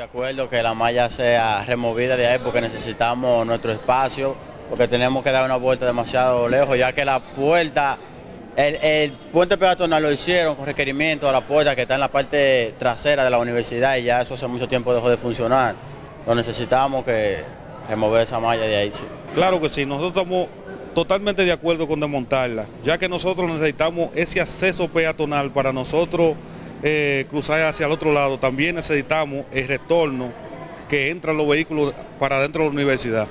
de acuerdo que la malla sea removida de ahí porque necesitamos nuestro espacio, porque tenemos que dar una vuelta demasiado lejos, ya que la puerta, el, el puente peatonal lo hicieron con requerimiento a la puerta que está en la parte trasera de la universidad y ya eso hace mucho tiempo dejó de funcionar. Lo necesitamos que remover esa malla de ahí. Sí. Claro que sí, nosotros estamos totalmente de acuerdo con desmontarla, ya que nosotros necesitamos ese acceso peatonal para nosotros eh, cruzar hacia el otro lado. También necesitamos el retorno que entran los vehículos para dentro de la universidad.